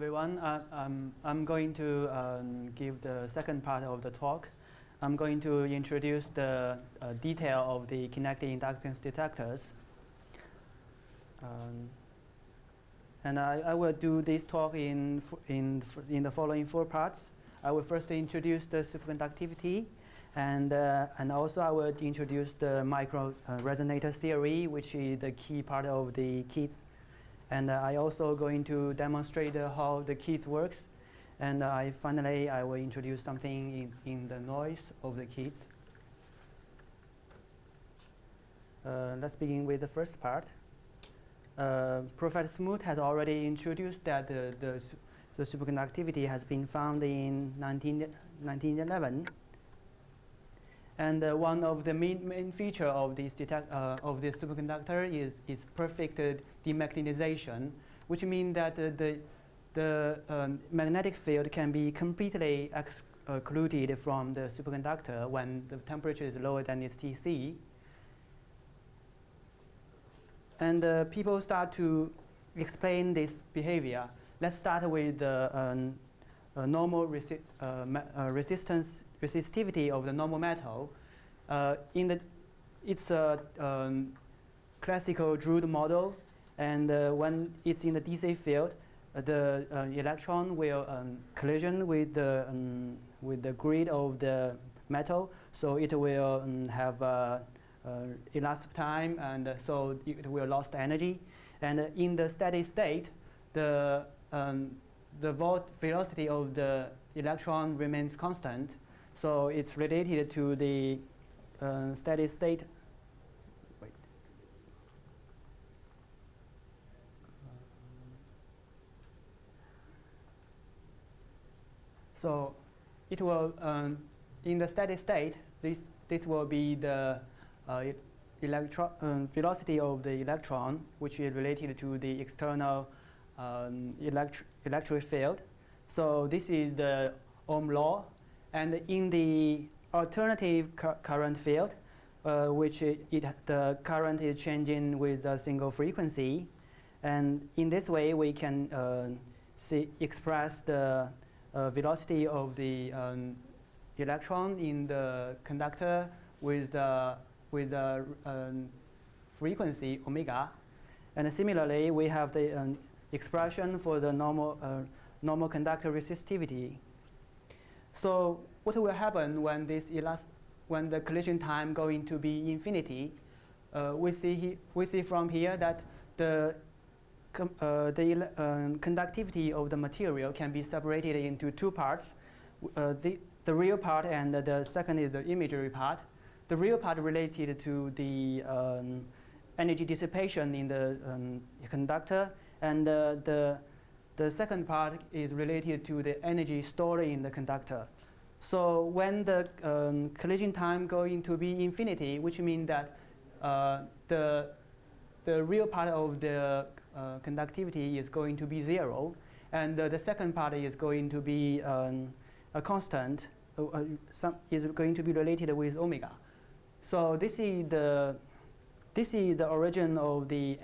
everyone. Uh, um, I'm going to um, give the second part of the talk. I'm going to introduce the uh, detail of the kinetic inductance detectors. Um, and I, I, will do this talk in, in, in the following four parts. I will first introduce the superconductivity, and, uh, and also I will introduce the micro uh, resonator theory, which is the key part of the KIDs and uh, I also going to demonstrate uh, how the KID works. And uh, I finally, I will introduce something in, in the noise of the KIDs. Let's begin with the first part. Professor Smoot has already introduced that the, the, the superconductivity has been found in 19, 1911 and uh, one of the main, main feature of this uh, of this superconductor is its perfect uh, demagnetization, which means that uh, the, the um, magnetic field can be completely excluded from the superconductor when the temperature is lower than its Tc. And uh, people start to explain this behavior. Let's start with the um, normal resi uh, uh, resistance resistivity of the normal metal. In the, it's a um, classical Drude model, and when it's in the DC field, the electron will um, collision with the um, with the grid of the metal, so it will um, have uh, uh, elapsed time, and uh, so it will lost energy. And in the steady state, the um, the velocity of the electron remains constant. So it's related to the uh, steady state. Wait. So it will, um, in the steady state, this, this will be the uh, um, velocity of the electron, which is related to the external um, electri electric field. So this is the Ohm law. And in the alternative cu current field, uh, which it, it, the current is changing with a single frequency. And in this way, we can uh, see, express the uh, velocity of the um, electron in the conductor with the, with the um, frequency omega. And similarly, we have the um, expression for the normal, uh, normal conductor resistivity. So what will happen when this when the collision time going to be infinity? Uh, we see we see from here that the uh, the um, conductivity of the material can be separated into two parts. Uh, the the real part and the second is the imagery part. The real part related to the um, energy dissipation in the um, conductor and uh, the, the second part is related to the energy stored in the conductor. So when the um, collision time going to be infinity, which means that uh, the, the real part of the uh, conductivity is going to be zero, and uh, the second part is going to be um, a constant, uh, uh, some is going to be related with omega. So this is the this is the origin of the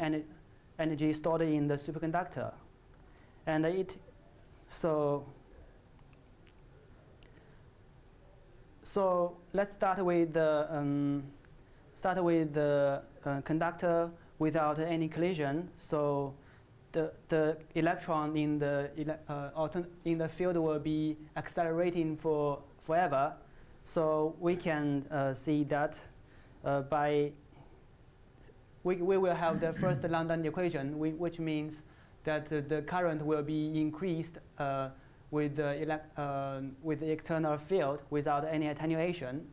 energy stored in the superconductor. And it, so, so let's start with the, um, start with the uh, conductor without any collision. So the, the electron in the, uh, in the field will be accelerating for forever. So we can uh, see that uh, by we, we will have the first London equation, which means that the current will be increased uh, with, the uh, with the external field without any attenuation.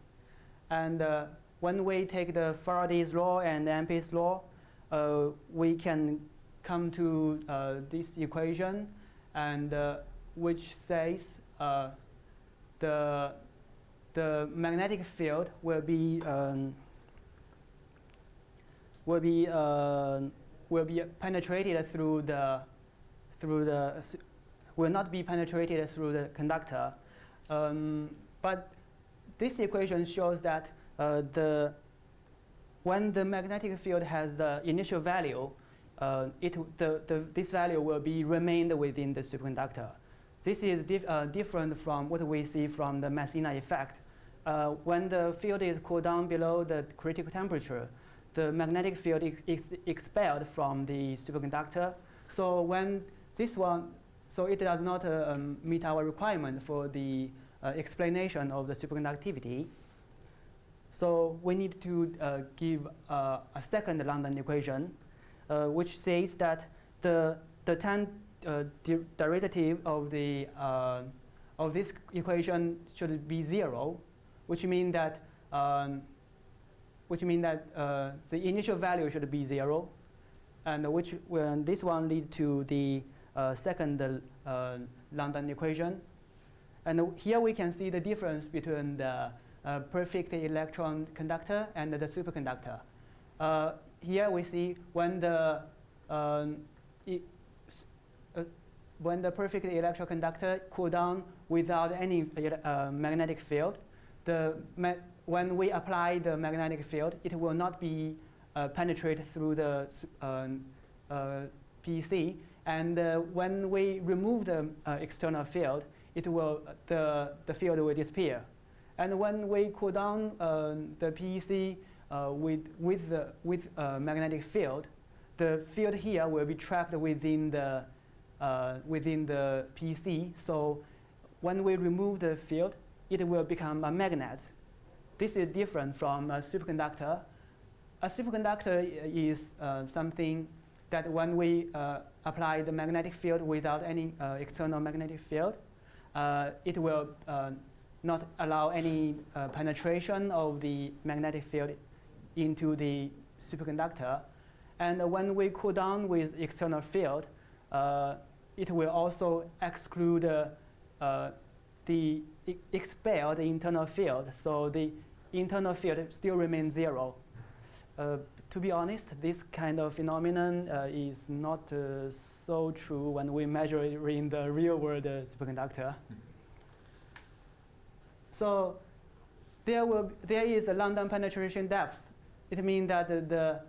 And uh, when we take the Faraday's law and Ampere's law, uh, we can come to uh, this equation, and which says the the magnetic field will be um, will be uh, will be penetrated through the through the will not be penetrated through the conductor. Um, but this equation shows that uh, the when the magnetic field has the initial value, uh, it, the, the, this value will be remained within the superconductor. This is dif uh, different from what we see from the Meissner effect. Uh, when the field is cooled down below the critical temperature, the magnetic field is expelled from the superconductor. So when this one, so it does not um, meet our requirement for the uh, explanation of the superconductivity. So we need to uh, give uh, a second London equation, which says that the, the tan uh, derivative of, the, of this equation should be zero, which means that um, which means that uh, the initial value should be zero, and which when this one lead to the second uh, London equation. And here we can see the difference between the uh, perfect electron conductor and the superconductor. Uh, here we see when the um, uh, when the perfect electron conductor cool down without any magnetic field, the when we apply the magnetic field, it will not be uh, penetrate through the uh, uh, PEC. And uh, when we remove the uh, external field, it will the the field will disappear. And when we cool down uh, the PEC with with the with magnetic field, the field here will be trapped within the within the PEC. So when we remove the field, it will become a magnet this is different from a superconductor. A superconductor is uh, something that when we uh, apply the magnetic field without any uh, external magnetic field, uh, it will uh, not allow any uh, penetration of the magnetic field into the superconductor. And when we cool down with external field, it will also exclude the expel the internal field. So the internal field still remains zero. Uh, to be honest, this kind of phenomenon uh, is not uh, so true when we measure it in the real world uh, superconductor. so there, will, there is a London penetration depth. It means that the,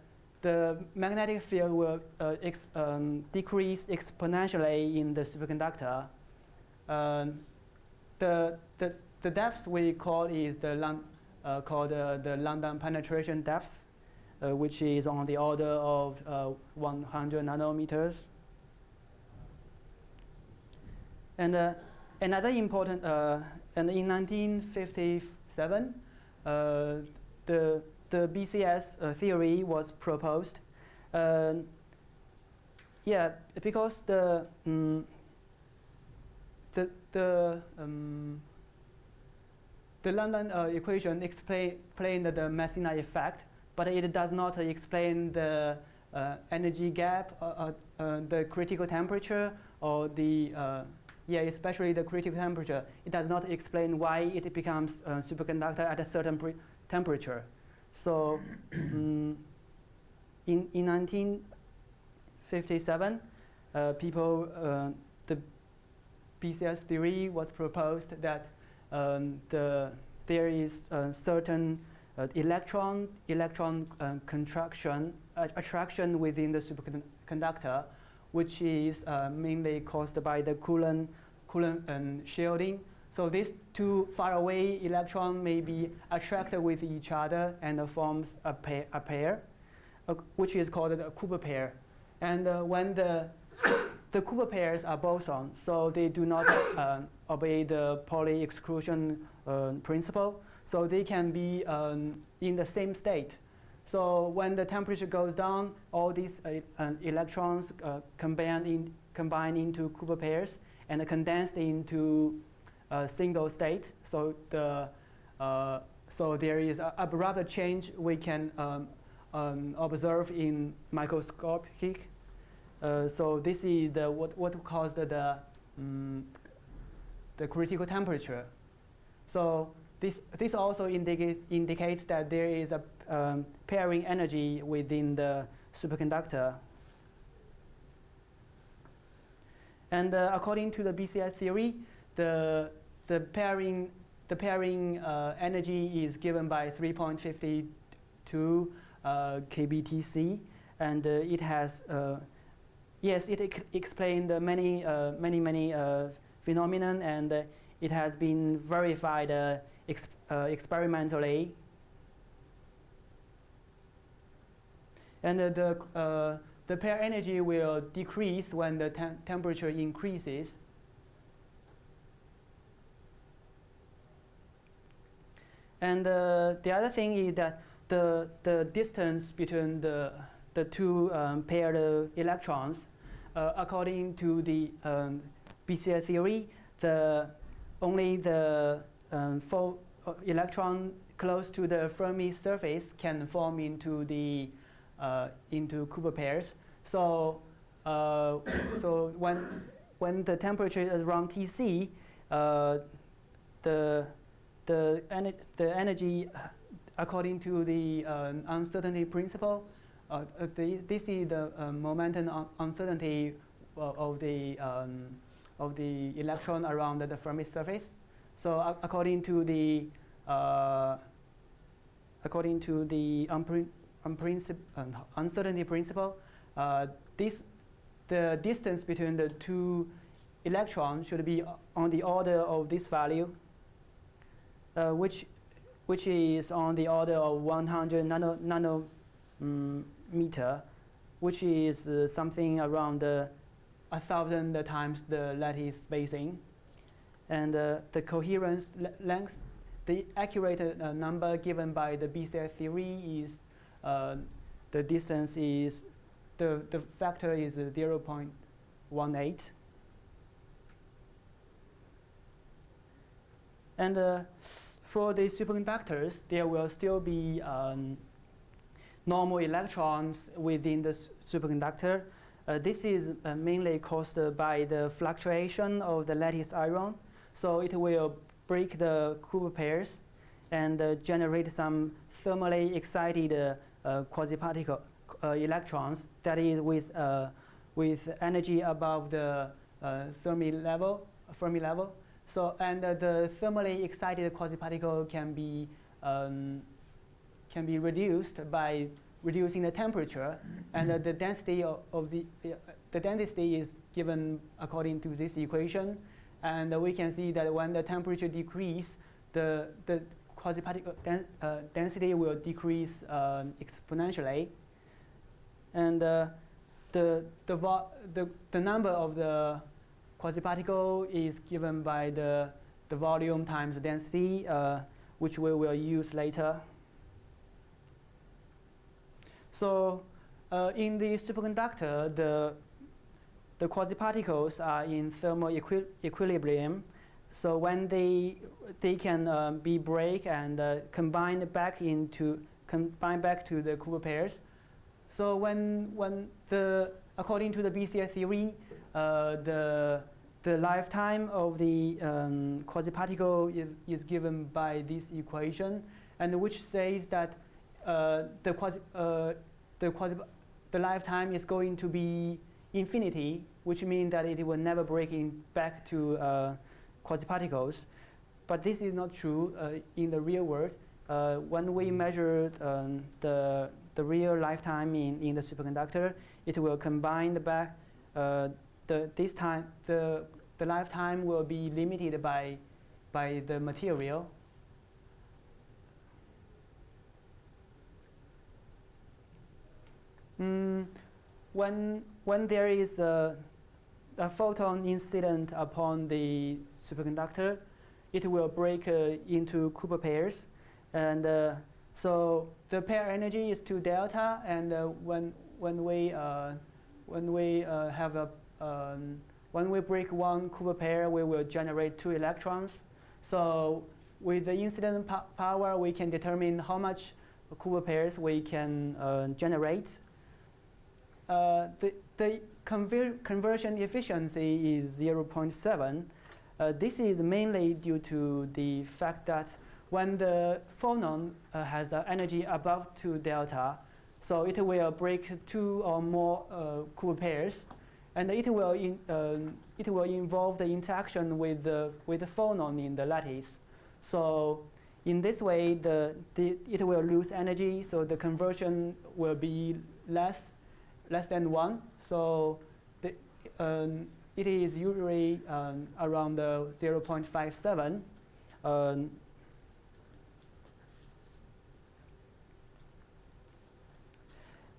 the, magnetic field will uh, ex, um, decrease exponentially in the superconductor. Um, the, the, the depth we call is the uh, called uh, the London penetration depth, which is on the order of 100 nanometers. And another important, and in 1957, the, the BCS theory was proposed. yeah, because the um, the the um, the London uh, equation explain, explained the Meissner effect, but it does not explain the uh, energy gap, uh, uh, uh the critical temperature, or the, uh, yeah, especially the critical temperature. It does not explain why it becomes superconductor at a certain temperature. So um, in, in 1957, people, the BCS theory was proposed that um, the, there is a certain uh, electron electron uh, contraction uh, attraction within the superconductor, which is uh, mainly caused by the Coulomb Coulomb um, shielding. So these two far away electrons may be attracted with each other and forms a pair, a pair uh, which is called a Cooper pair. And uh, when the the Cooper pairs are bosons, so they do not obey the Pauli exclusion principle. So they can be um, in the same state. So when the temperature goes down, all these uh, electrons uh, combine, in, combine into Cooper pairs and condensed into a single state. So the uh, so there is a abrupt change we can um, um, observe in microscopic uh, so this is the, what, what caused the, um, the critical temperature. So this, this also indicates, indicates that there is a um, pairing energy within the superconductor. And uh, according to the BCS theory, the, the pairing, the pairing uh, energy is given by 3.52 uh, kBTC. and uh, it has, uh, yes, it ex explained many, uh, many, many uh, phenomenon, and it has been verified ex experimentally. And the, the pair energy will decrease when the tem temperature increases. And uh, the other thing is that the, the distance between the, the two um, paired electrons, uh, according to the um, BCS theory, the, only the um, four uh, electron close to the Fermi surface can form into the uh, into Cooper pairs. So, uh, so when when the temperature is around Tc, uh, the the, ener the energy according to the uh, uncertainty principle, this is the momentum un uncertainty of the um, of the electron around the Fermi surface. So according to the according to the uncertainty principle, uh, this, the distance between the two electrons should be on the order of this value, uh, which, which is on the order of 100 nano, nanometer, mm, which is uh, something around uh, a thousand times the lattice spacing. And uh, the coherence length, the accurate uh, number given by the BCS theory is uh, the distance is, the, the factor is 0 0.18. And uh, for the superconductors, there will still be um, normal electrons within the superconductor. Uh, this is uh, mainly caused by the fluctuation of the lattice ion. So it will break the Cooper pairs and uh, generate some thermally excited uh, quasi-particle uh, electrons that is with, uh, with energy above the Fermi level, Fermi level. So, and the thermally excited quasi-particle can be um, can be reduced by reducing the temperature, and uh, the density of, of the uh, the density is given according to this equation, and uh, we can see that when the temperature decrease, the the quasi-particle den uh, density will decrease uh, exponentially. And uh, the, the, the, the number of the quasi-particle is given by the, the volume times density, uh, which we will use later. So uh, in the superconductor, the, the quasi-particles are in thermal equi equilibrium so when they they can uh, be break and uh, combine back into combine back to the Cooper pairs. So when when the according to the BCS theory, uh, the the lifetime of the um, quasi-particle is, is given by this equation, and which says that uh, the quasi uh, the quasi the lifetime is going to be infinity, which means that it will never break in back to uh, quasi-particles. But this is not true uh, in the real world. Uh, when we measure um, the, the real lifetime in, in the superconductor, it will combine the back. Uh, the, this time, the, the lifetime will be limited by, by the material. Mm, when, when there is a, a photon incident upon the superconductor, it will break uh, into Cooper pairs. And uh, so the pair energy is 2 delta, and uh, when, when we, when we have a um, when we break one Cooper pair, we will generate two electrons. So with the incident po power, we can determine how much Cooper pairs we can uh, generate. Uh, the the conver conversion efficiency is 0.7, uh, this is mainly due to the fact that when the phonon uh, has the energy above 2 delta, so it will break two or more uh, Cooper pairs, and it will, in, um, it will involve the interaction with the, with the phonon in the lattice. So in this way, the, the, it will lose energy, so the conversion will be less, less than 1. So the, um, it is usually um, around uh, 0.57. Um,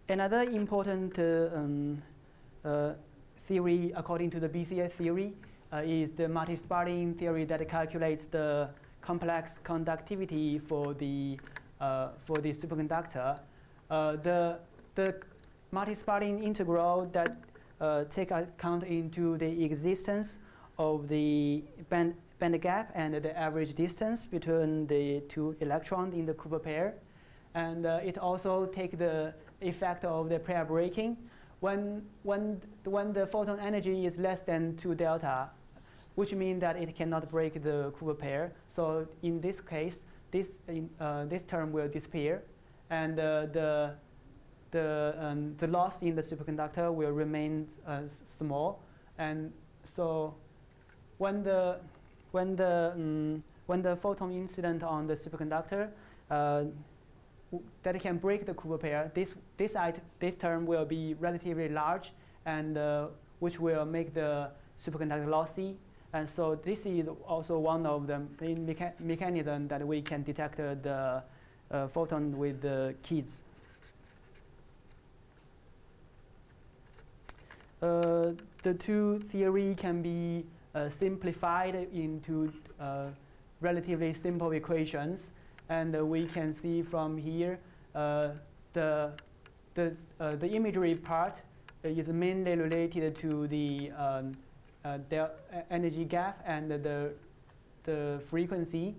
another important uh, um, uh, theory, according to the BCS theory, uh, is the Mattis-Bardeen theory that calculates the complex conductivity for the uh, for the superconductor. Uh, the the Mattis-Bardeen integral that uh, take account into the existence of the band, band gap and the average distance between the two electrons in the Cooper pair. And uh, it also take the effect of the pair breaking. When, when, when the photon energy is less than 2 delta, which means that it cannot break the Cooper pair. So in this case, this, uh, this term will disappear. And uh, the the, um, the loss in the superconductor will remain uh, small. And so when the, when the, um, when the photon incident on the superconductor uh, that can break the Cooper pair, this, this, this term will be relatively large and uh, which will make the superconductor lossy. And so this is also one of the main mecha mechanisms that we can detect the uh, photon with the KIDs. The two theory can be uh, simplified into uh, relatively simple equations. And we can see from here the, the, the imagery part is mainly related to the, um, energy gap and the, the frequency.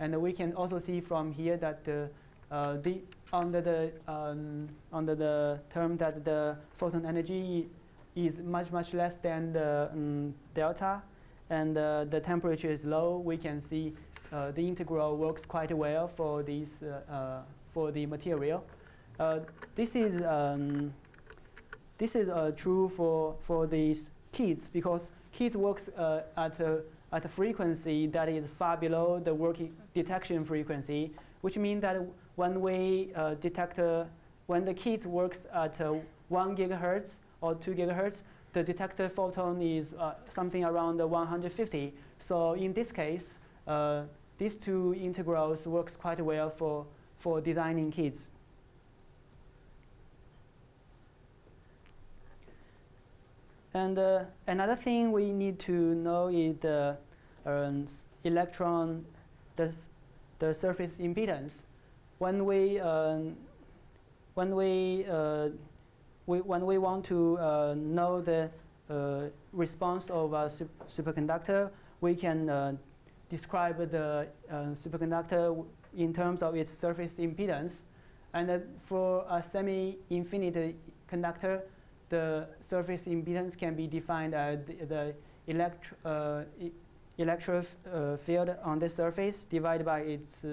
And we can also see from here that the, uh, the under the um, under the term that the photon energy is much, much less than the um, delta, and uh, the temperature is low, we can see uh, the integral works quite well for, this, uh, uh for the material. Uh, this is, um, this is uh, true for, for these KIDs because KIDs works at, a, at a frequency that is far below the working detection frequency, which means that when we detect, when the KIDs works at 1 gigahertz, or 2 gigahertz, the detected photon is uh, something around 150. So in this case, uh, these two integrals works quite well for, for designing KIDs. And uh, another thing we need to know is the um, electron, the, the surface impedance. When we, um, when we uh, we, when we want to uh, know the uh, response of a su superconductor, we can uh, describe the uh, superconductor in terms of its surface impedance. And uh, for a semi-infinite conductor, the surface impedance can be defined as the, the elect uh, e electric field on the surface divided by its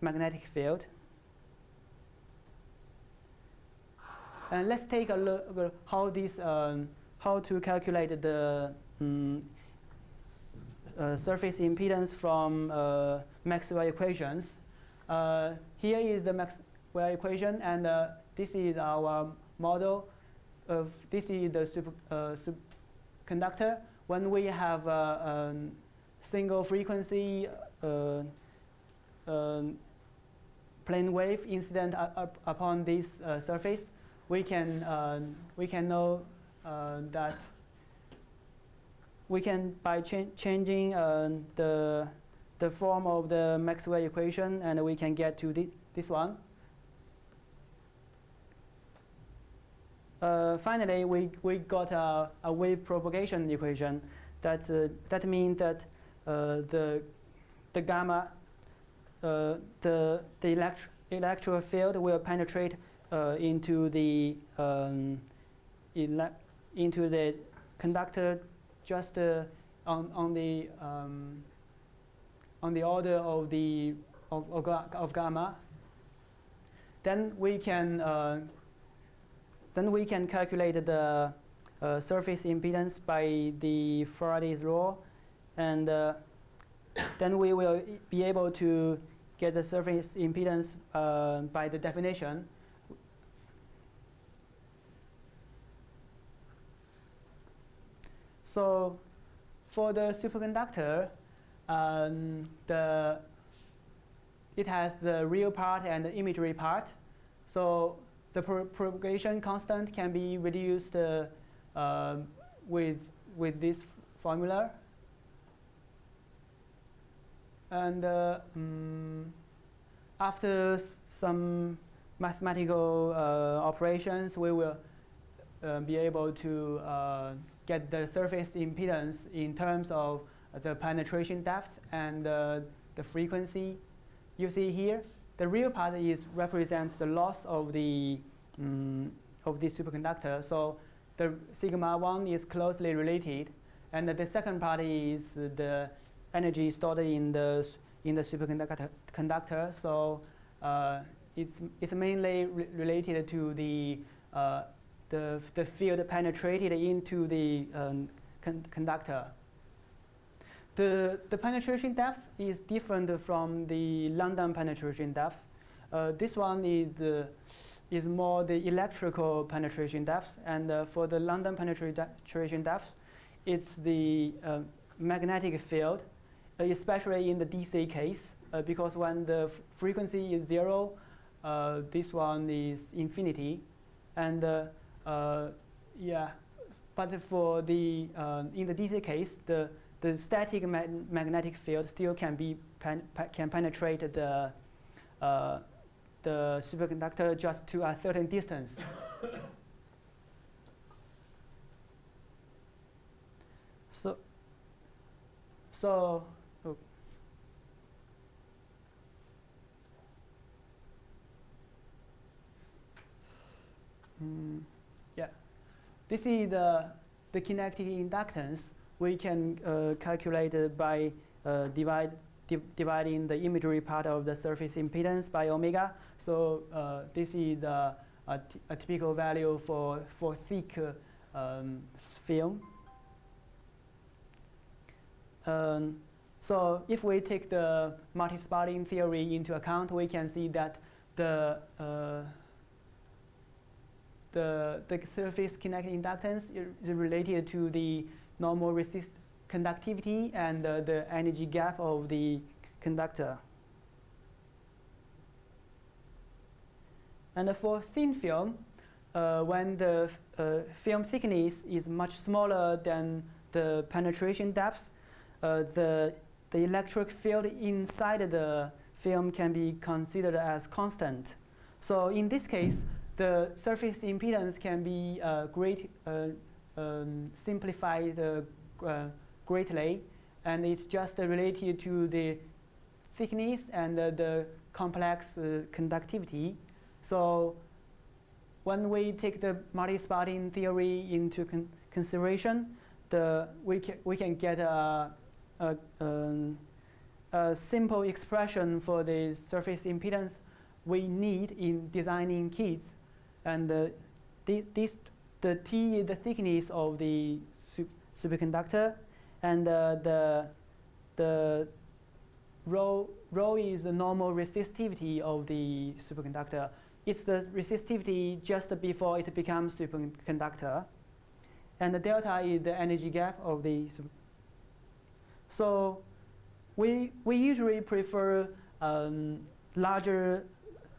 magnetic field. And let's take a look how this, um, how to calculate the um, uh, surface impedance from uh, Maxwell equations. Uh, here is the Maxwell equation, and uh, this is our model. Of this is the super, uh. When we have a um, single frequency uh, um, plane wave incident upon this surface, we can, uh, we can know uh, that we can, by cha changing uh, the, the form of the Maxwell equation, and we can get to thi this one. Uh, finally, we, we got a, a wave propagation equation. That, uh, that means that uh, the, the gamma, the, the elect electrical field will penetrate uh, into the um, into the conductor just uh, on on the um, on the order of the of, of, of gamma. Then we can uh, then we can calculate the uh, surface impedance by the Faraday's law, and uh, then we will be able to get the surface impedance uh, by the definition So for the superconductor, um, the it has the real part and the imagery part. So the pro propagation constant can be reduced uh, uh, with with this formula. And uh, um, after some mathematical uh, operations, we will uh, be able to uh, get the surface impedance in terms of the penetration depth and the frequency. You see here, the real part is represents the loss of the um, of this superconductor. So the sigma 1 is closely related. And the second part is the energy stored in the, in the superconductor. Conductor. So uh, it's, it's mainly re related to the, uh, the, the field penetrated into the um, con conductor. The, the penetration depth is different from the London penetration depth. Uh, this one is uh, is more the electrical penetration depth. And uh, for the London penetration depth, it's the uh, magnetic field, uh, especially in the DC case, uh, because when the frequency is zero, this one is infinity. And Uh, yeah, but for the, uh, in the DC case, the, the static ma magnetic field still can be pen can penetrate the uh, the superconductor just to a certain distance. so, so oh. mm, yeah, this is the the kinetic inductance we can uh, calculate by uh, divide di dividing the imagery part of the surface impedance by omega. So uh, this is a, typical value for, for thick um, film. Um, so if we take the Mattis-Bardeen theory into account, we can see that the uh, the, the surface kinetic inductance is related to the normal resist conductivity and uh, the energy gap of the conductor. And for thin film, uh, when the uh, film thickness is much smaller than the penetration depth, uh, the, the electric field inside the film can be considered as constant. So in this case, the surface impedance can be uh, great, uh, um, simplified uh, greatly, and it's just related to the thickness and the complex conductivity. So when we take the Mattis-Bardeen theory into con consideration, the, we, ca we can get a, a, um, a simple expression for the surface impedance we need in designing KIDs. And uh, this, this, the T is the thickness of the superconductor, and uh, the, the rho, rho is the normal resistivity of the superconductor. It's the resistivity just before it becomes superconductor. And the delta is the energy gap of the So we, we usually prefer um, larger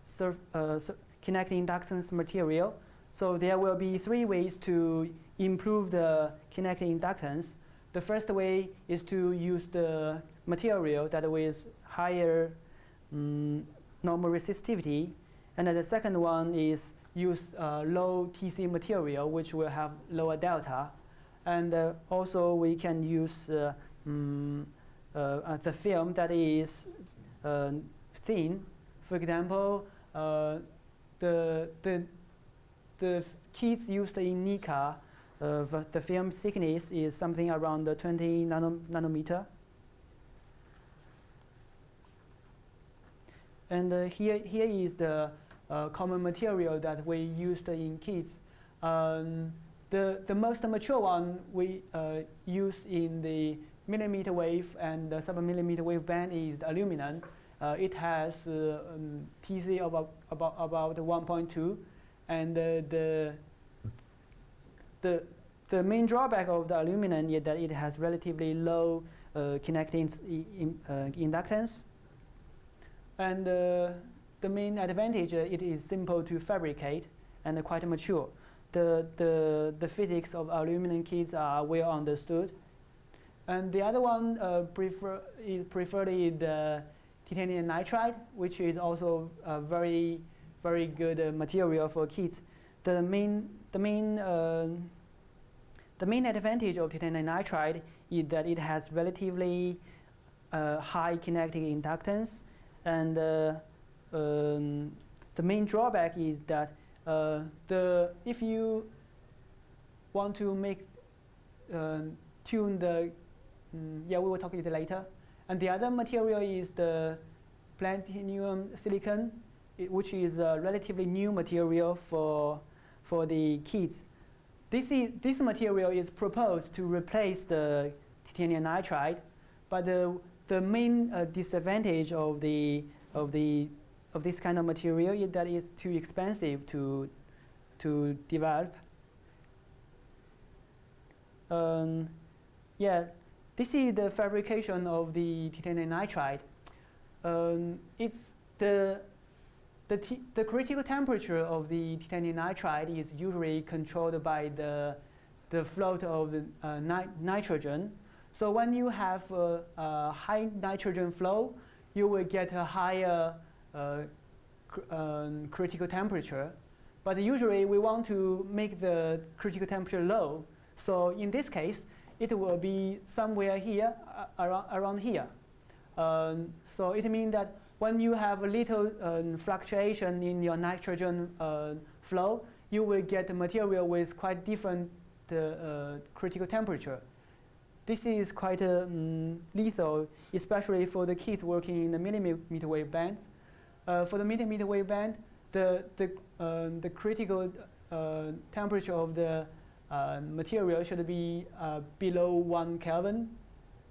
surf, uh, kinetic inductance material. So there will be three ways to improve the kinetic inductance. The first way is to use the material that with higher um, normal resistivity. And the second one is use uh, low TC material, which will have lower delta. And uh, also we can use uh, um, the film that is uh, thin. For example, uh, the, the, the KIDs used in NIKA, uh, the film thickness is something around 20 nano nanometer. And uh, here, here is the uh, common material that we used in KIDs. Um, the, the most mature one we uh, use in the millimeter wave and the sub-millimeter wave band is the aluminum. Uh, it has uh, um, TC of about, about 1.2 and the the the main drawback of the aluminum is that it has relatively low uh, kinetic in, uh, inductance. And uh, the main advantage, uh, it is simple to fabricate and quite mature. The, the, the physics of aluminum KIDs are well understood. And the other one uh, prefer, is preferred is the titanium nitride, which is also a very, very good uh, material for KIDs. The main, the main uh, the main advantage of titanium nitride is that it has relatively uh, high kinetic inductance, and uh, um, the main drawback is that uh, the if you want to make uh, tune the um, yeah we will talk it later, and the other material is the platinum silicon, which is a relatively new material for for the KIDs this, is, this material is proposed to replace the titanium nitride, but the, the main uh, disadvantage of, the, of, the, of this kind of material is that it's too expensive to, to develop. Um, yeah, this is the fabrication of the titanium nitride. Um, it's the the, the critical temperature of the titanium nitride is usually controlled by the, the float of the uh, ni nitrogen. So when you have a, a, high nitrogen flow, you will get a higher uh, cr um, critical temperature. But usually we want to make the critical temperature low. So in this case, it will be somewhere here, uh, around, around here. Um, so it means that when you have a little um, fluctuation in your nitrogen uh, flow, you will get material with quite different uh, critical temperature. This is quite um, lethal, especially for the KIDs working in the millimeter wave band. Uh, for the millimeter wave band, the, the, um, the critical uh, temperature of the uh, material should be below 1 Kelvin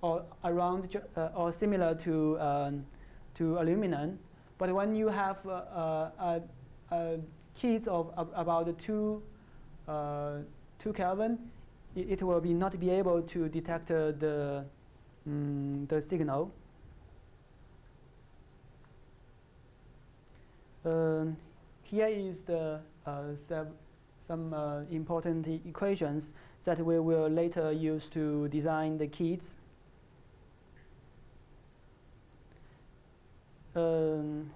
or around or similar to um, to aluminum. But when you have uh, uh, uh, of about two, two Kelvin, it, will be not be able to detect the, um, the signal. Um, here is the some uh, important equations that we will later use to design the KIDs. Um,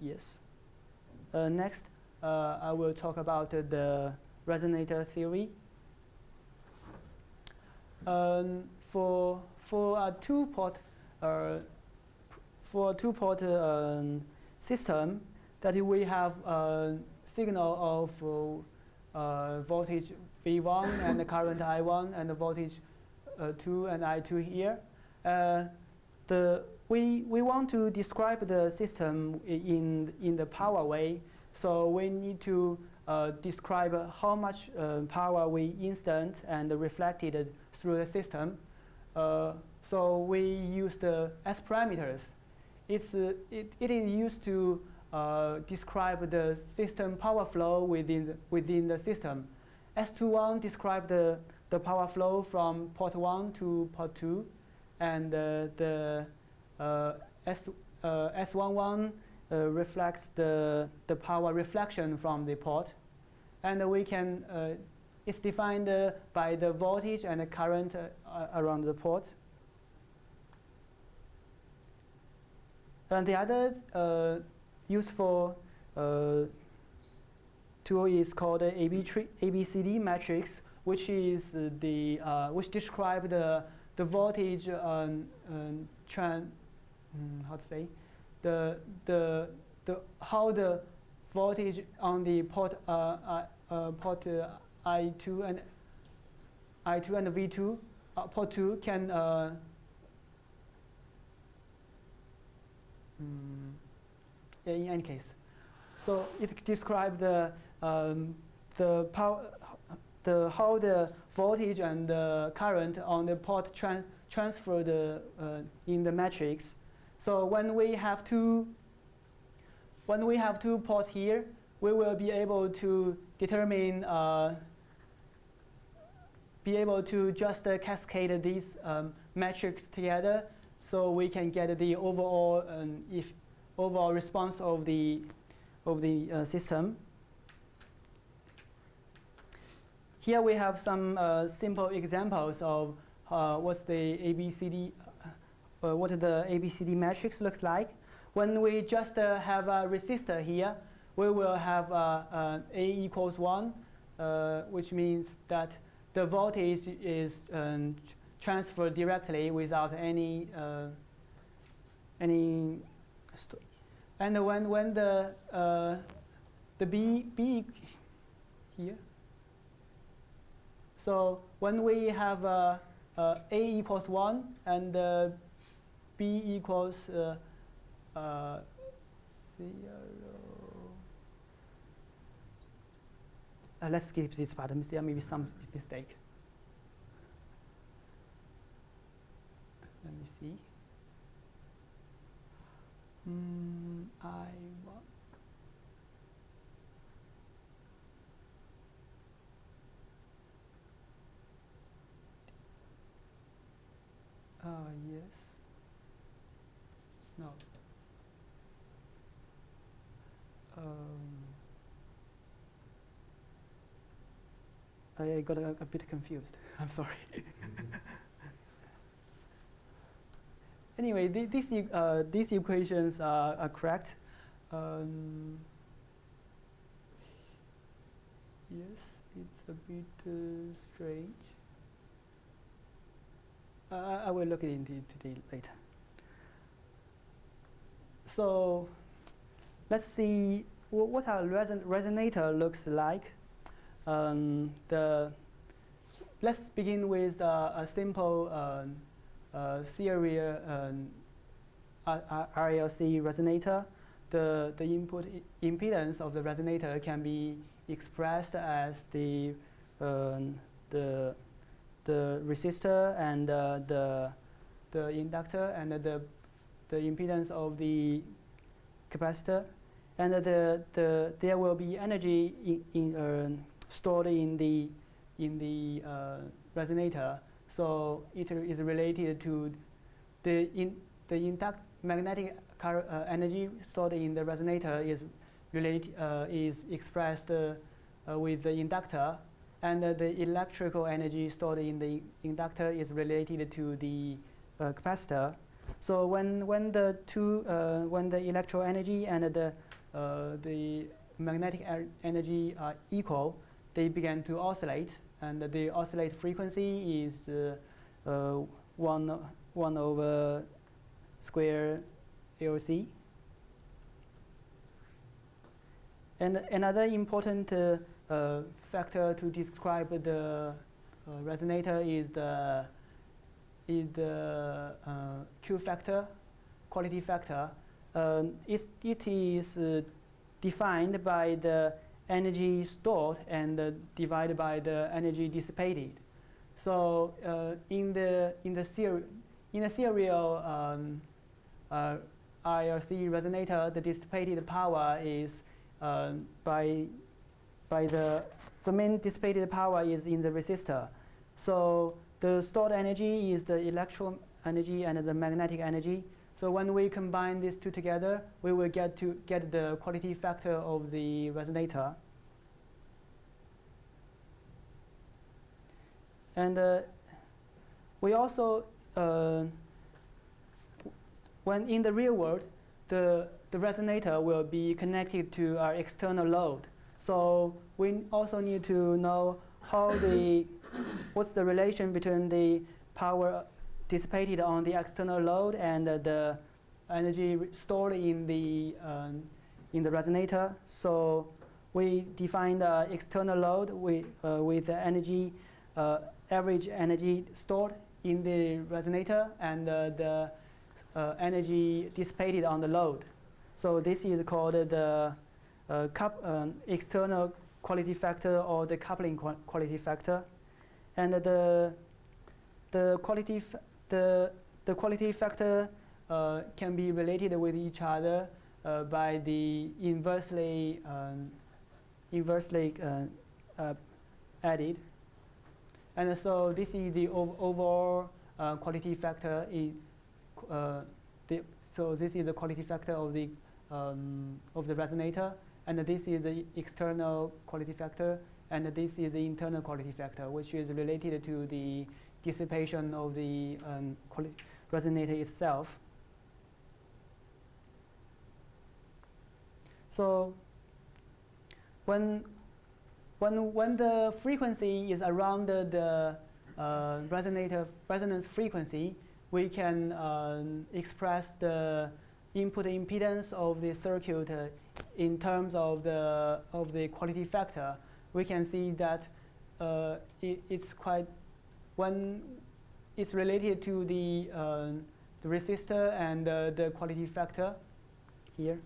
yes. Uh, next, uh, I will talk about uh, the resonator theory. Um, for for a two-port uh, for a two-port um, system, that we have a signal of uh, voltage V1 and current I1 and voltage uh, 2 and I2 here. the we, we want to describe the system in, in the power way. So we need to uh, describe how much uh, power we instant and reflected through the system. Uh, so we use the S parameters. It's, uh, it, it is used to uh, describe the system power flow within the, within the system. S21 describes the, the power flow from port 1 to port 2, and uh, the uh, S, uh, S11 uh, reflects the, the power reflection from the port. And we can, it's defined by the voltage and the current around the port. And the other useful tool is called AB ABCD matrix, which is the uh, which describe the the voltage um, um, trend mm, how to say, the, the, the, how the voltage on the port, uh, uh, uh port uh, I2 and I2 and V2, uh, port 2 can mm, in any case. So it describes the um, the power, the how the voltage and the current on the port tran uh, in the matrix so when we have two, when we have two ports here, we will be able to determine uh, be able to just uh, cascade these um, metrics together so we can get the overall um, if overall response of the of the uh, system. Here we have some uh, simple examples of uh, what's the ABCD, uh, what the ABCD matrix looks like. When we just uh, have a resistor here, we will have uh, A equals 1, which means that the voltage is um, transferred directly without any any and when when the the B B here so when we have uh, uh, A equals 1 and uh, B equals uh, uh, 0. Uh, let's skip this part. There may be some mistake. Let me see. Mm, I want Uh, yes. No. Um, I got a, a bit confused. I'm sorry. Anyway, th these, uh, these equations are, are correct. Um, yes, it's a bit uh, strange. Uh, I will look into it later. So let's see what a reson resonator looks like. Um, the let's begin with uh, a simple um, uh, serial um, RLC resonator. The the input impedance of the resonator can be expressed as the um, the the resistor and uh, the the inductor and the the impedance of the capacitor and the the there will be energy in, in uh, stored in the in the uh, resonator so it is related to the in the induct magnetic uh, energy stored in the resonator is related uh, is expressed uh, with the inductor and the electrical energy stored in the inductor is related to the uh, capacitor. So when when the two uh, when the electrical energy and the the magnetic er energy are equal, they begin to oscillate, and the oscillate frequency is uh, uh, one one over square LC. And another important uh, factor to describe the uh, resonator is the is the uh, Q factor, quality factor. it, it is defined by the energy stored and uh, divided by the energy dissipated. So uh, in the in the serial in the serial um, uh, RLC resonator, the dissipated power is um, by by the, the main dissipated power is in the resistor. So the stored energy is the electron energy and the magnetic energy. So when we combine these two together, we will get to get the quality factor of the resonator. And uh, we also, uh, when in the real world, the, the resonator will be connected to our external load. So we also need to know how the, what's the relation between the power dissipated on the external load and the energy stored in the, um, in the resonator. So we define the external load with, uh, with the energy, uh, average energy stored in the resonator and uh, the energy dissipated on the load. So this is called the uh, um, external quality factor or the coupling quality factor. And the, the, quality, the, the quality factor uh, can be related with each other uh, by the inversely, um, inversely uh, uh, added. And so this is the ov overall uh, quality factor. In, the, so this is the quality factor of the um, of the resonator, and this is the external quality factor, and this is the internal quality factor, which is related to the dissipation of the um, resonator itself. So when when when the frequency is around the, the uh, resonator resonance frequency, we can um, express the input impedance of the circuit uh, in terms of the of the quality factor. We can see that uh, it, it's quite when it's related to the uh, the resistor and the quality factor here.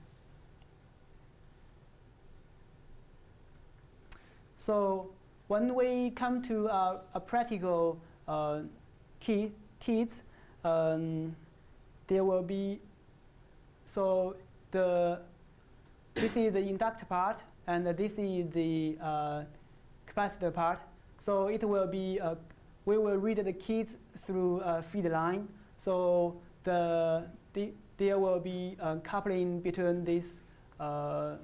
So when we come to a, a practical uh, KID, KIDs, um, there will be, so the, this is the inductor part, and this is the uh, capacitor part. So it will be, uh, we will read the KIDs through a feed line. So the, the there will be coupling between this uh,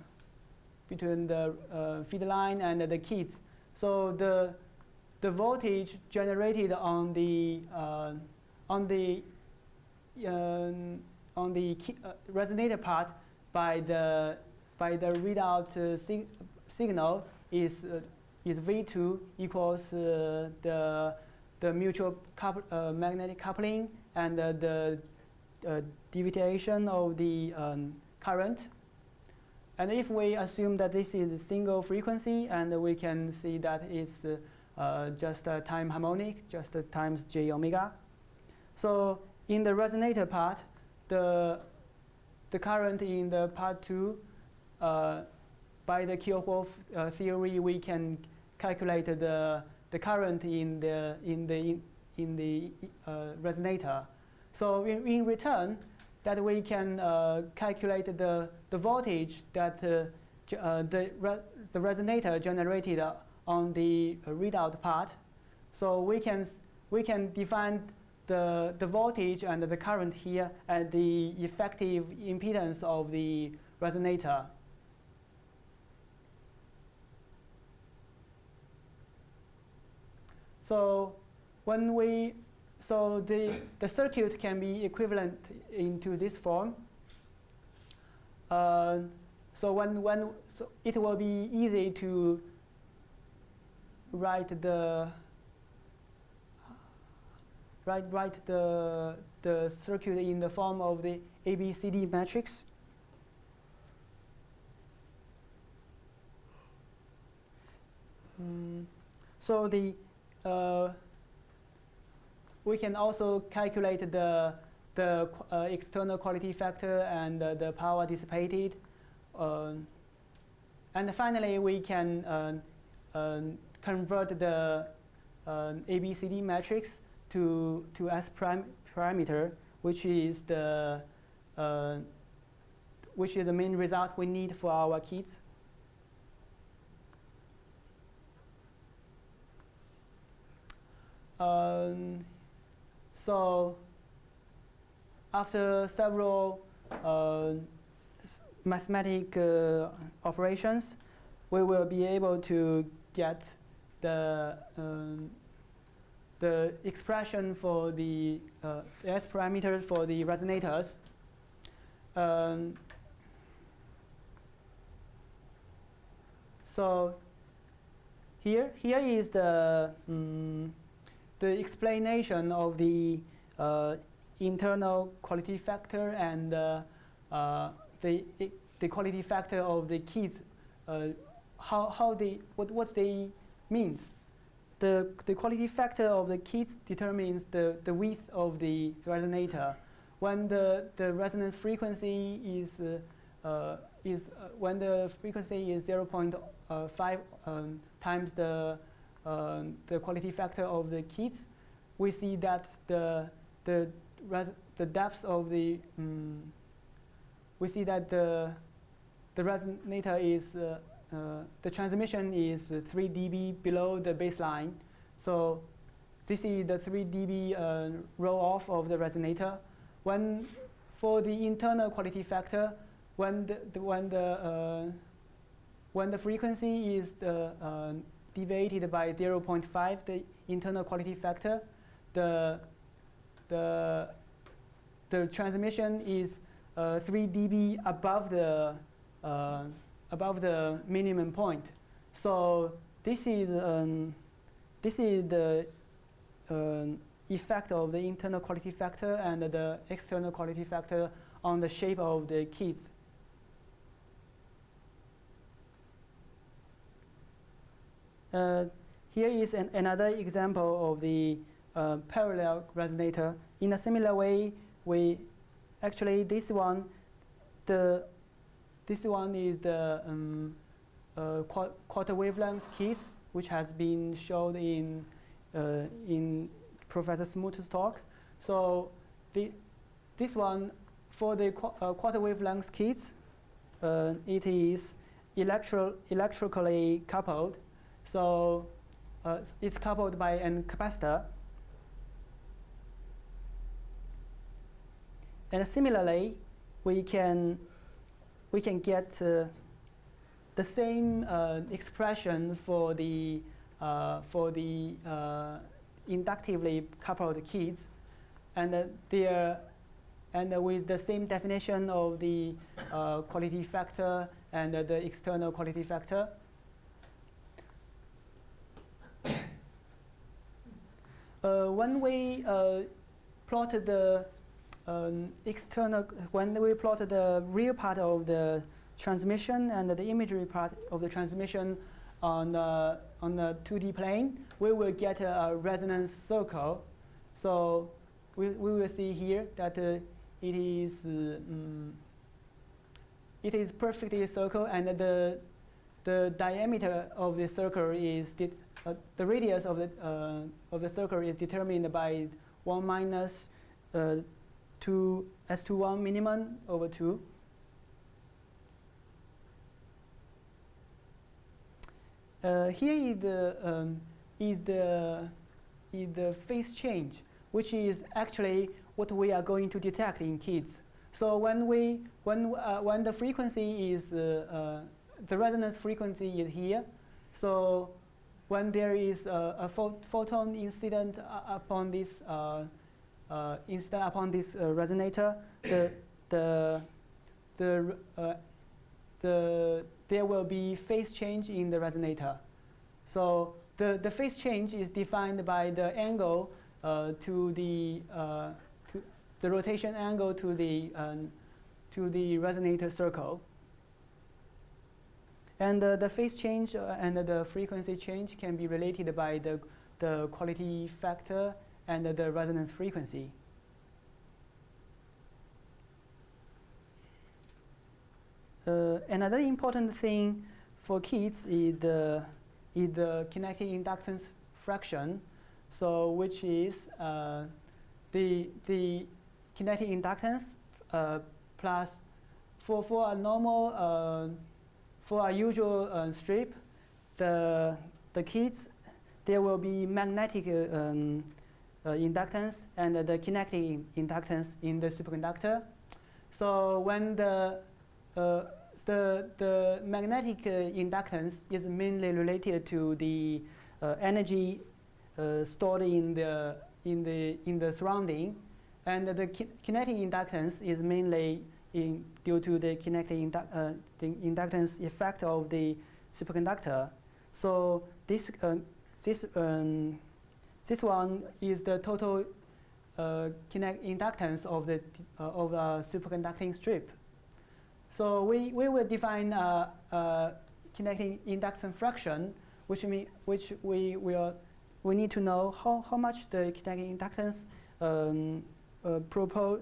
between the uh, feed line and the KIDs. So the the voltage generated on the uh, on the um, on the uh, resonator part by the by the readout uh, sig signal is uh, is V2 equals uh, the the mutual magnetic coupling and the deviation of the um, current and if we assume that this is a single frequency, and we can see that it's uh, just a time harmonic, just times j omega. So in the resonator part, the, the current in the part 2, uh, by the Kirchhoff uh, theory, we can calculate the, the current in the, in the, in the uh, resonator. So in, in return, that we can uh, calculate the, the voltage that uh, uh, the, re the resonator generated on the readout part. So we can, we can define the, the voltage and the current here and the effective impedance of the resonator. So when we so the, the circuit can be equivalent into this form. Uh, so when, when so it will be easy to write the write write the the circuit in the form of the ABCD matrix. Mm, so the we can also calculate the, the uh, external quality factor and uh, the power dissipated. Uh, and finally, we can uh, uh, convert the uh, ABCD matrix to, to S prime parameter, which is the which is the main result we need for our KIDs. Um, so after several uh, mathematical uh, operations, we will be able to get the um, the expression for the uh, S parameters for the resonators. Um, so here, here is the um, the explanation of the uh, internal quality factor and uh, uh, the, the quality factor of the KIDs, how, how they, what, what they means. The, the quality factor of the KIDs determines the, the width of the resonator. When the, the resonance frequency is, uh, is uh, when the frequency is 0.5 um, times the uh, the quality factor of the KIDs, we see that the the the depth of the um, we see that the the resonator is uh, uh, the transmission is 3 dB below the baseline. So this is the 3 dB uh, roll off of the resonator. When for the internal quality factor, when the, the when the uh, when the frequency is the, uh, deviated by 0.5, the internal quality factor, the the the transmission is uh, 3 dB above the uh, above the minimum point. So this is um, this is the um, effect of the internal quality factor and the external quality factor on the shape of the KIDs. Here is an, another example of the uh, parallel resonator. In a similar way, we actually this one, the this one is the um, uh, quarter wavelength KIDs, which has been shown in uh, in Professor Smoot's talk. So the, this one, for the qu uh, quarter wavelength KIDs, uh, it is electro electrically coupled. So uh, it's coupled by a capacitor. And similarly, we can we can get uh, the same uh, expression for the uh, for the uh, inductively coupled KIDs, and they and with the same definition of the uh, quality factor and the external quality factor. When we uh, plotted the um, external, when we plotted the real part of the transmission and the imagery part of the transmission on the, on the 2D plane, we will get a, a resonance circle. So we, we will see here that uh, it is um, it is perfectly circle and the the diameter of the circle is uh, the radius of the uh, of the circle is determined by one minus uh, two s21 minimum over two. Uh, here is the, um, is, the, is the phase change, which is actually what we are going to detect in KIDs. So when, we, when, uh, when the frequency is, uh, uh the resonance frequency is here, so when there is a, a photon incident upon this, uh, uh, incident upon this resonator, the, the, the, the there will be phase change in the resonator. So the, the phase change is defined by the angle uh, to the uh, to the rotation angle to the um, to the resonator circle. And the phase change uh, and the frequency change can be related by the the quality factor and the resonance frequency. Uh, another important thing for KIDs is the, is the kinetic inductance fraction, so which is uh, the, the kinetic inductance uh, plus for, for a normal, uh, for our usual uh, strip, the, the KIDs, there will be magnetic um, inductance and the kinetic inductance in the superconductor. So when the uh, the, the magnetic uh, inductance is mainly related to the uh, energy stored in the, in, the, in the surrounding. And the ki kinetic inductance is mainly in, due to the kinetic uh, the inductance effect of the superconductor. So this, uh, this, um, this one is the total uh, kinetic inductance of the of a superconducting strip. So we, we will define a, kinetic induction fraction, which mean which we will we need to know how, how much the kinetic inductance um, uh, propose,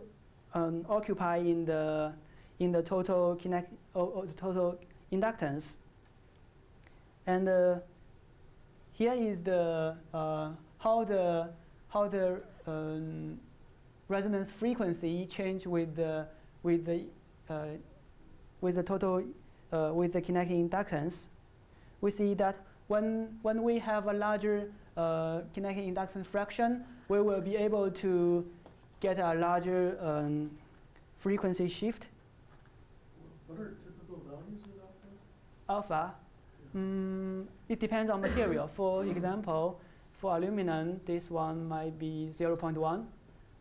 um, occupy in the in the total kinetic or, total inductance. And uh, here is the uh, how the how the um, resonance frequency change with the with the uh, with the total, uh, with the kinetic inductance, we see that when, when we have a larger uh, kinetic inductance fraction, we will be able to get a larger um, frequency shift. What are typical values of alpha? Alpha, mm, it depends on material. For example, for aluminum, this one might be 0.1.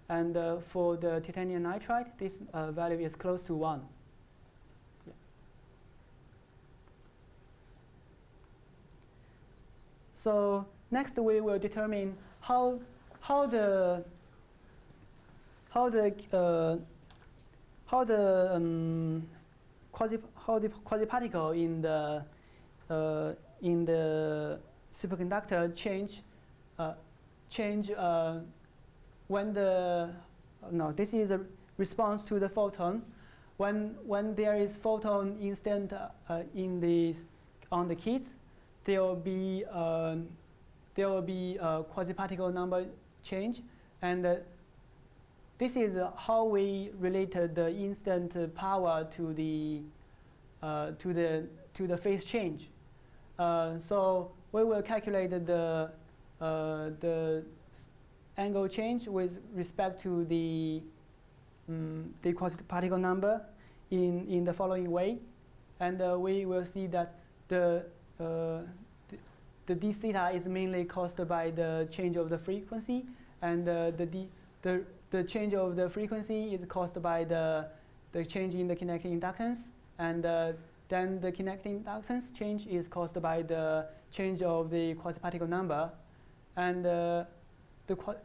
And uh, for the titanium nitride, this uh, value is close to 1. Yeah. So next we will determine how, how the, how the, uh, how the, um, quasi, how the quasi-particle in the, uh, in the superconductor change, uh, change uh, when the, no, this is a response to the photon. When, when there is photon instant uh, in the, on the KIDs, there will be, um, there will be a quasi-particle number change. And uh, this is how we related the instant power to the, uh, to the, to the phase change. Uh, so we will calculate the, uh, the angle change with respect to the, um, the quasi-particle number in, in the following way. And uh, we will see that the, uh, the, the d theta is mainly caused by the change of the frequency, and uh, the, d, the, the change of the frequency is caused by the, the change in the kinetic inductance, and uh, then the kinetic inductance change is caused by the change of the quasi-particle number. And uh, the, qu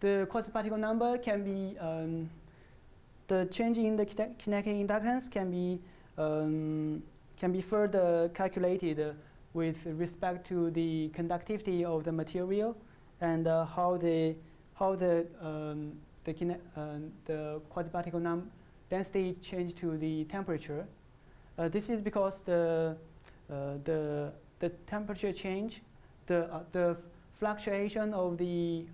the quasi-particle number can be, um, the change in the kinetic inductance can be, um, can be further calculated with respect to the conductivity of the material and uh, how the, how the, um, the, uh, the num density change to the temperature. Uh, this is because the, uh, the, the temperature change, the, uh, the fluctuation of the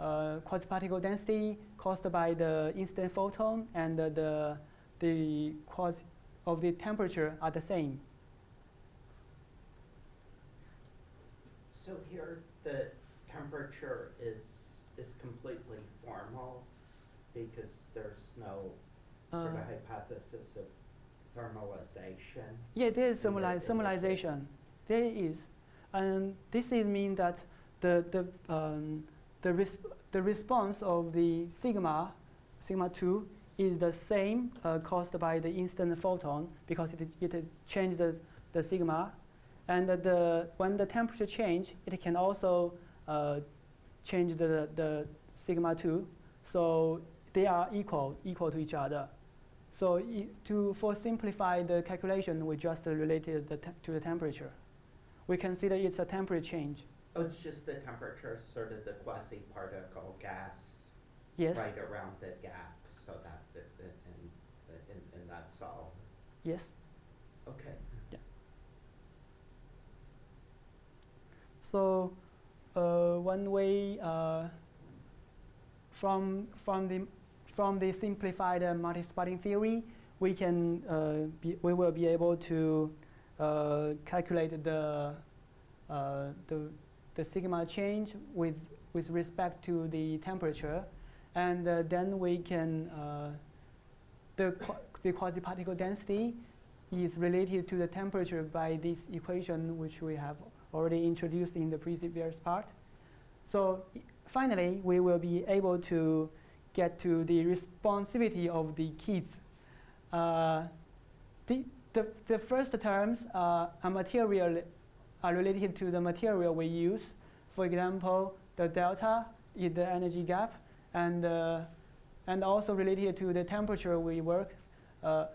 uh, quasi-particle density caused by the incident photon and the, the quasi of the temperature are the same. So here the temperature is is completely formal because there's no sort of Uh, hypothesis of thermalization. Yeah, there is thermali- thermalization. There is, and this is mean that the the um, the res the response of the sigma sigma two is the same uh, caused by the instant photon because it it changed the the sigma, and the when the temperature change, it can also uh, change the the sigma two, so they are equal equal to each other. So to for simplify the calculation, we just related the to the temperature. We consider it's a temperature change. Oh, it's just the temperature, sort of the quasi-particle gas Yes. right around the gap, so that, the, the, and, and, and that's all. Yes. Okay. Yeah. So one way uh, from from the from the simplified uh, Mattis-Bardeen theory, we can uh, be, we will be able to uh, calculate the uh, the the sigma change with with respect to the temperature, and uh, then we can uh, the qu the quasi-particle density is related to the temperature by this equation which we have already introduced in the previous part. So finally, we will be able to get to the responsivity of the KIDs. Uh, the, the, the first terms uh, are material are related to the material we use. For example, the delta is the energy gap, and uh, and also related to the temperature we work. Uh,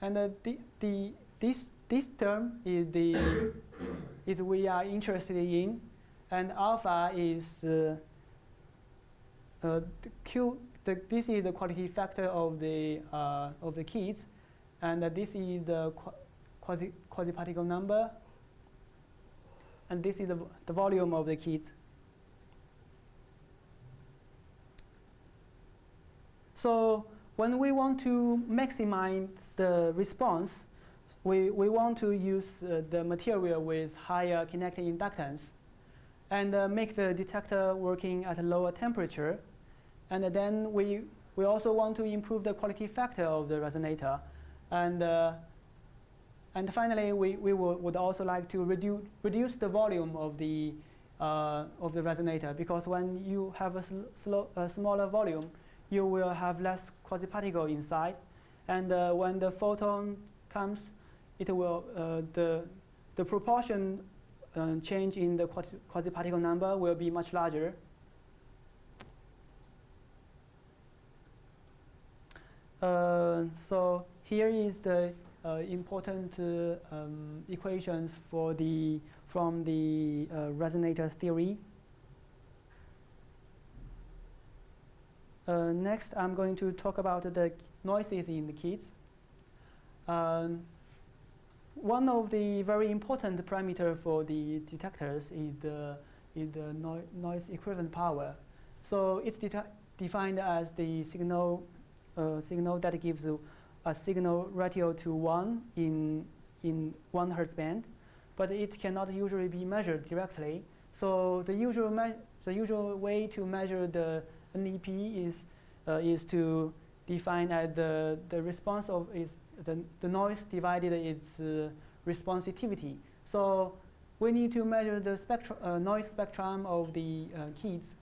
and uh, the, the this this term is the is we are interested in, and alpha is uh, uh, the Q. The, this is the quality factor of the uh, of the KIDs, and this is the qu quasi quasi particle number, and this is the, the volume of the KIDs. So when we want to maximize the response, we, we want to use uh, the material with higher kinetic inductance and uh, make the detector working at a lower temperature. And then we, we also want to improve the quality factor of the resonator. And, uh, and finally, we, we would, also like to reduce, reduce the volume of the, uh, of the resonator because when you have a, sl a smaller volume, you will have less quasi-particle inside. And uh, when the photon comes, it will, uh, the, the proportion uh, change in the quasi-particle number will be much larger. Uh, so here is the uh, important uh, um, equations for the from the uh, resonator theory. Next, I'm going to talk about the noises in the KIDs. Um, one of the very important parameter for the detectors is the, is the no noise equivalent power. So it's defined as the signal, uh, signal that gives a signal ratio to 1 in, in 1 hertz band, but it cannot usually be measured directly. So the usual, the usual way to measure the NEP is, uh, is to define as the, the response of is the, the noise divided its uh, responsivity. So we need to measure the spectrum, uh, noise spectrum of the uh, KIDs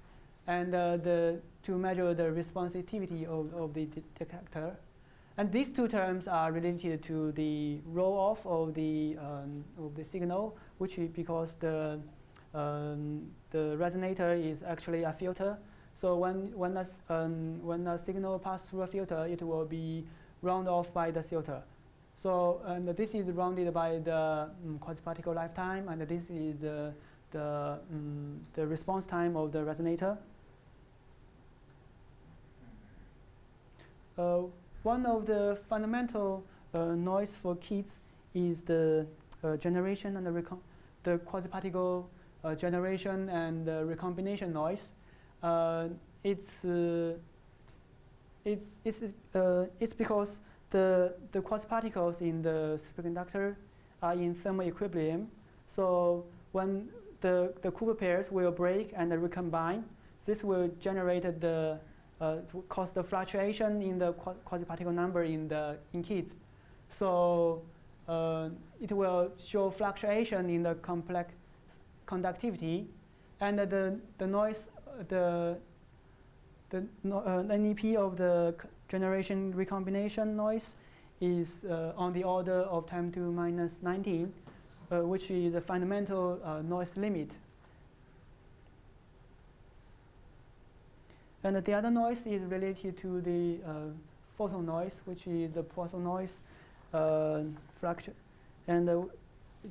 and uh, the, to measure the responsivity of, of the detector. And these two terms are related to the roll-off of the, um, of the signal, which is because the, um, the resonator is actually a filter. So when, when, a, um, when a signal passes through a filter, it will be round off by the filter. So and this is rounded by the um, quasi-particle lifetime, and this is the, the, um, the response time of the resonator. Uh, one of the fundamental uh, noise for KIDs is the uh, generation and the, the quasi-particle uh, generation and recombination noise. Uh, it's, uh, it's, it's, it's because the, the quasi-particles in the superconductor are in thermal equilibrium. So when the, the Cooper pairs will break and recombine, this will generate the uh, cause the fluctuation in the quasi-particle number in the in KIDs. So uh, it will show fluctuation in the complex conductivity, and the the noise the the uh, NEP of the generation recombination noise is uh, on the order of 10 to minus 19, uh, which is a fundamental uh, noise limit And the other noise is related to the uh, photon noise, which is the Poisson noise uh, fraction. And uh,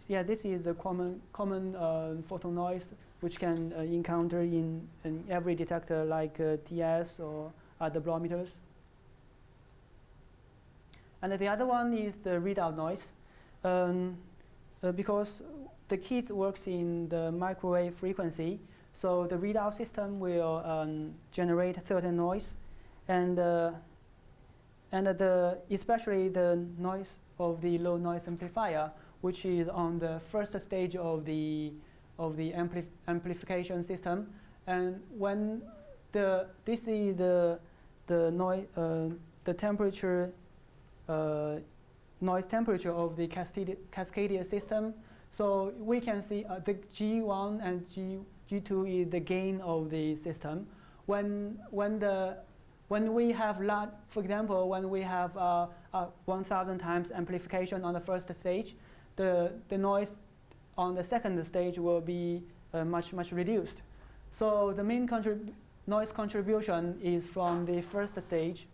yeah, this is the common, common uh, photon noise which can uh, encounter in, in, every detector like uh, TES or other bolometers. And the other one is the readout noise. Um, because the KID works in the microwave frequency, so the readout system will um, generate certain noise, and uh, and the especially the noise of the low noise amplifier, which is on the first stage of the of the ampli amplification system. And when the this is the the noise uh, the temperature uh, noise temperature of the cascadier system. So we can see uh, the G1 and G G2 is the gain of the system. When, when, the, when we have, large, for example, when we have uh, uh, 1,000 times amplification on the first stage, the, the noise on the second stage will be uh, much, much reduced. So the main contrib noise contribution is from the first stage,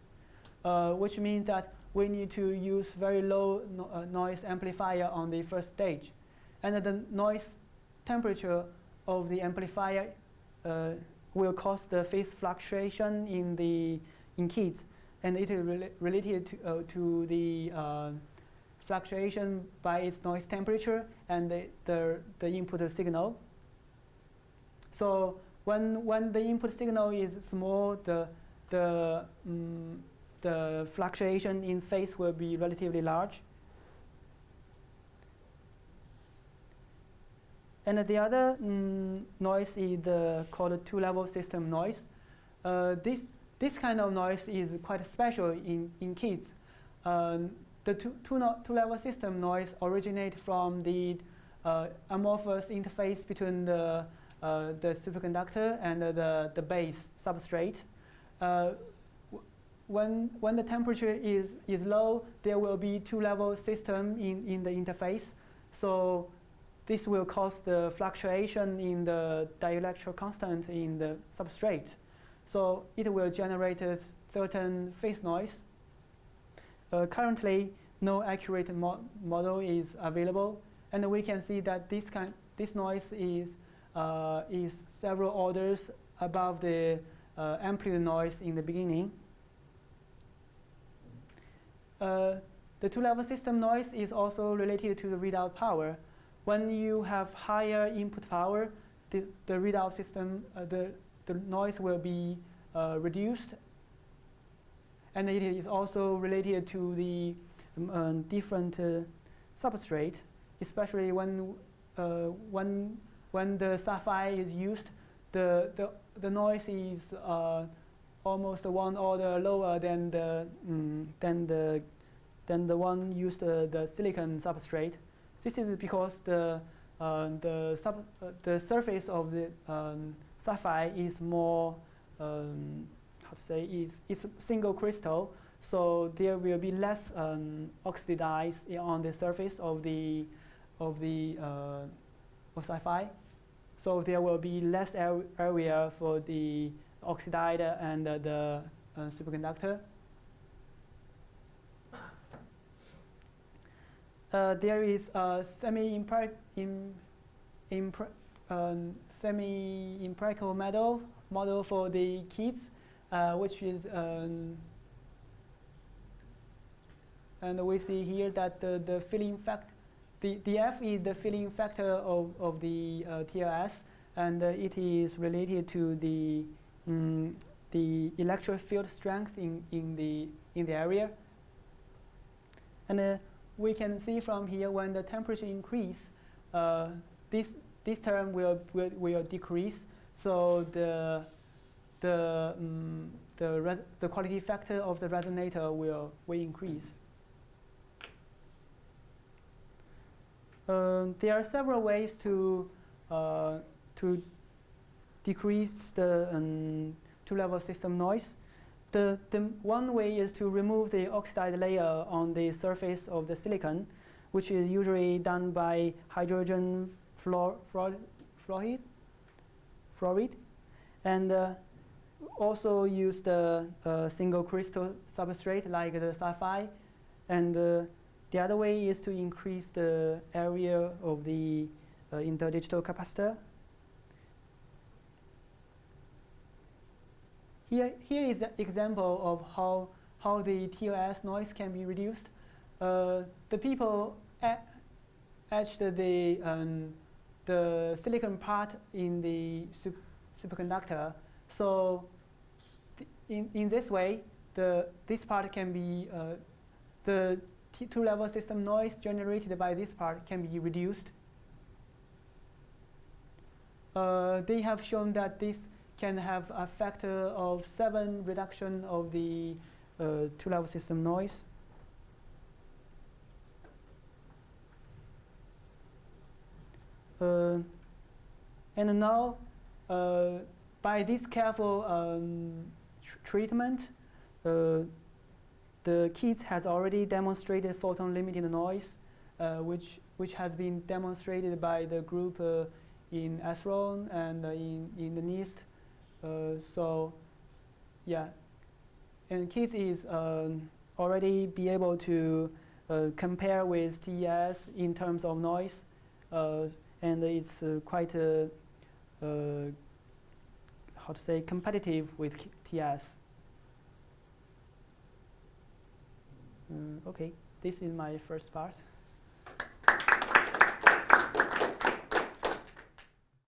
uh, which means that we need to use very low no uh, noise amplifier on the first stage. And the noise temperature of the amplifier uh, will cause the phase fluctuation in the in KIDs, and it is rela related to, uh, to the uh, fluctuation by its noise temperature and the, the, the input signal. So when, when the input signal is small, the, the, um, the fluctuation in phase will be relatively large. And the other mm, noise is uh, called two-level system noise. Uh, this, this kind of noise is quite special in, in KIDs. Um, the two, two, no, system noise originate from the uh, amorphous interface between the uh, the superconductor and the the base substrate. Uh, when when the temperature is is low, there will be two level system in in the interface. So this will cause the fluctuation in the dielectric constant in the substrate. So it will generate a certain phase noise. Uh, currently, no accurate mo model is available, and we can see that this kind this noise is uh, is several orders above the uh, amplitude noise in the beginning. Uh, the two-level system noise is also related to the readout power. When you have higher input power, the, the readout system, uh, the, the noise will be uh, reduced. And it is also related to the um, uh, different uh, substrate, especially when, uh, when, when the sapphire is used, the, the, the noise is uh, almost one order lower than the, mm, than the, than the one used the silicon substrate. This is because the, uh, the, sub, uh, the surface of the um, sapphire is more, um, how to say, is, it's single crystal. So there will be less um, oxidized on the surface of the, of the uh, of sapphire. So there will be less area for the oxidizer and uh, the uh, superconductor. Uh, there is a semi-empirical um, semi model model for the KIDs, uh, which is um, and we see here that the, the filling factor, the, the F is the filling factor of, of the uh, TLS, and uh, it is related to the um, the electric field strength in, in the in the area. And uh, we can see from here when the temperature increase, uh, this this term will, will will decrease. So the the um, the the quality factor of the resonator will will increase. Um, there are several ways to uh, to decrease the um, two-level system noise. The, the one way is to remove the oxide layer on the surface of the silicon, which is usually done by hydrogen fluor fluoride, fluoride, and uh, also use the uh, single crystal substrate like the sapphire. And uh, the other way is to increase the area of the uh, interdigital capacitor Here, here is an example of how, how the TLS noise can be reduced. Uh, the people etched the, um, the silicon part in the sup superconductor. So in, in this way, the, this part can be, uh, the two-level system noise generated by this part can be reduced. Uh, they have shown that this can have a factor of 7 reduction of the uh, two-level system noise. Uh, and now, uh, by this careful um, tr treatment, uh, the KIDs has already demonstrated photon limited noise, uh, which which has been demonstrated by the group uh, in SRON and in in the NIST uh, so yeah, and KIDs is um, already be able to uh, compare with TES in terms of noise, uh, and it's quite how to say competitive with TES. Uh, okay, this is my first part.